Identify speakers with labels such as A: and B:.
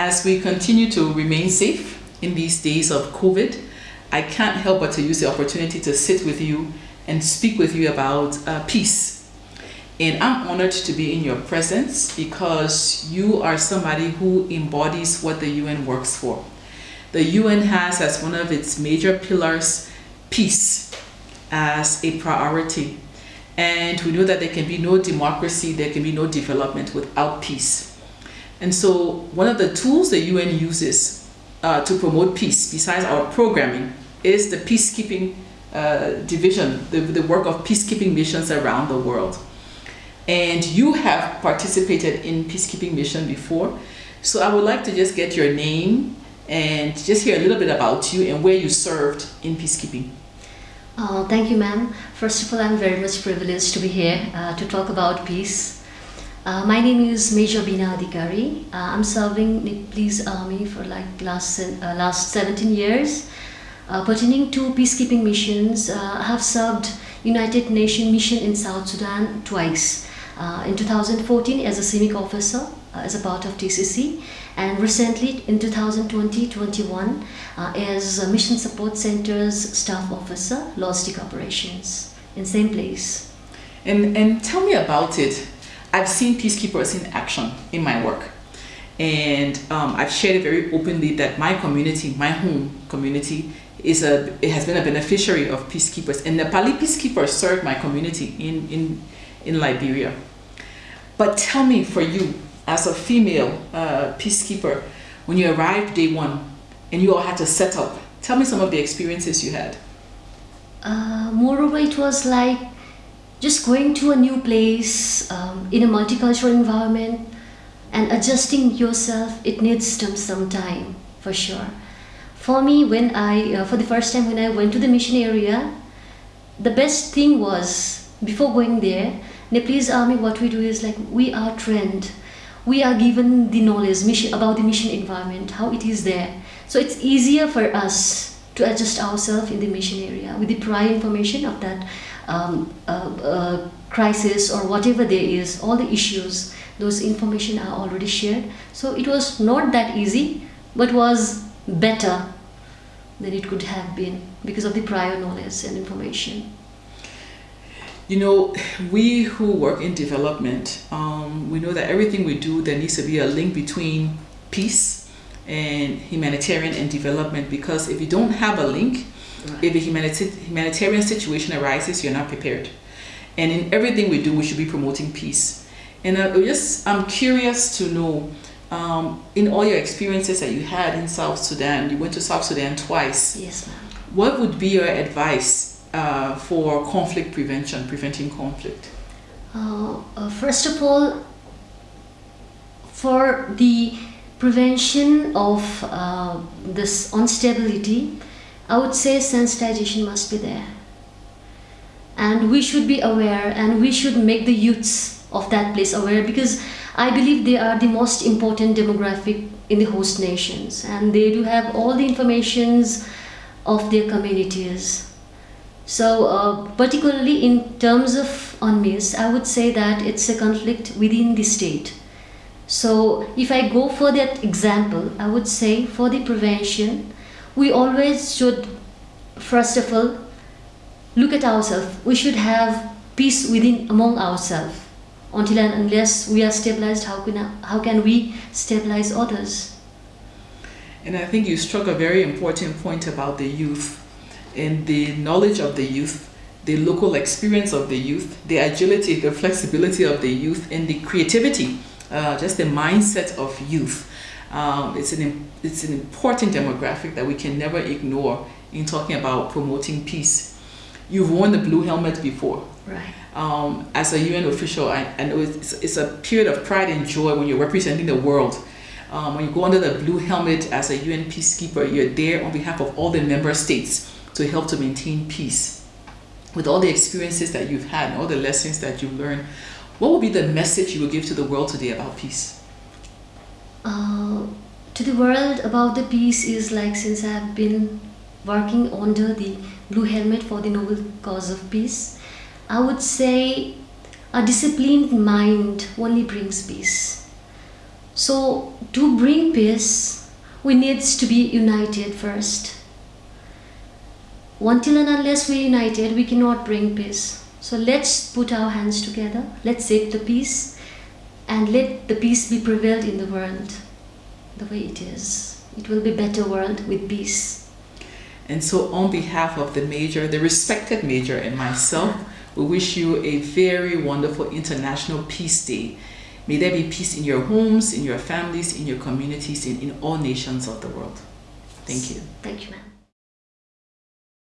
A: As we continue to remain safe in these days of COVID, I can't help but to use the opportunity to sit with you and speak with you about uh, peace. And I'm honored to be in your presence because you are somebody who embodies what the UN works for. The UN has as one of its major pillars peace as a priority. And we know that there can be no democracy, there can be no development without peace. And so one of the tools the UN uses uh, to promote peace, besides our programming, is the peacekeeping uh, division, the, the work of peacekeeping missions around the world. And you have participated in peacekeeping mission before. So I would like to just get your name and just hear a little bit about you and where you served in peacekeeping.
B: Uh, thank you, ma'am. First of all, I'm very much privileged to be here uh, to talk about peace uh, my name is Major Bina Adhikari. Uh, I'm serving Nepalese Army for like last, uh, last 17 years. Uh, pertaining to peacekeeping missions, uh, I have served United Nations mission in South Sudan twice. Uh, in 2014 as a CIMIC officer as a part of TCC and recently in 2020-21 as Mission Support Center's staff officer, logistic operations in same place.
A: And, and tell me about it. I've seen peacekeepers in action in my work. And um, I've shared it very openly that my community, my home community, is a it has been a beneficiary of peacekeepers. And Nepali peacekeepers served my community in, in, in Liberia. But tell me, for you, as a female uh, peacekeeper, when you arrived day one and you all had to set up, tell me some of the experiences you had.
B: Uh, moreover, it was like just going to a new place um, in a multicultural environment and adjusting yourself it needs some, time for sure. For me when i uh, for the first time when i went to the mission area the best thing was before going there nepalese army what we do is like we are trained. We are given the knowledge mission about the mission environment how it is there. So it's easier for us to adjust ourselves in the mission area with the prior information of that um, uh, uh, crisis or whatever there is, all the issues, those information are already shared. So it was not that easy, but was better than it could have been because of the prior knowledge and information.
A: You know, we who work in development, um, we know that everything we do, there needs to be a link between peace and humanitarian and development because if you don't have a link, Right. If a humanita humanitarian situation arises, you're not prepared. And in everything we do, we should be promoting peace. And I just, I'm curious to know, um, in all your experiences that you had in South Sudan, you went to South Sudan twice.
B: Yes, ma'am.
A: What would be your advice uh, for conflict prevention, preventing conflict?
B: Uh, uh, first of all, for the prevention of uh, this instability, I would say sensitization must be there. And we should be aware and we should make the youths of that place aware because I believe they are the most important demographic in the host nations and they do have all the informations of their communities. So uh, particularly in terms of UNMISS, I would say that it's a conflict within the state. So if I go for that example, I would say for the prevention, we always should, first of all, look at ourselves. We should have peace within among ourselves. Until and unless we are stabilized, how can, how can we stabilize others?
A: And I think you struck a very important point about the youth and the knowledge of the youth, the local experience of the youth, the agility, the flexibility of the youth, and the creativity, uh, just the mindset of youth. Um, it's, an, it's an important demographic that we can never ignore in talking about promoting peace. You've worn the blue helmet before.
B: Right.
A: Um, as a UN official, I, I know it's, it's a period of pride and joy when you're representing the world. Um, when you go under the blue helmet as a UN peacekeeper, you're there on behalf of all the member states to help to maintain peace. With all the experiences that you've had and all the lessons that you've learned, what would be the message you would give to the world today about peace?
B: Uh, to the world about the peace is like since I have been working under the blue helmet for the noble cause of peace, I would say a disciplined mind only brings peace. So to bring peace, we needs to be united first. Until and unless we're united, we cannot bring peace. So let's put our hands together. Let's seek the peace, and let the peace be prevailed in the world, the way it is. It will be better world with peace.
A: And so, on behalf of the major, the respected major, and myself, we wish you a very wonderful International Peace Day. May there be peace in your homes, in your families, in your communities, and in all nations of the world. Thank you.
B: Thank you, ma'am.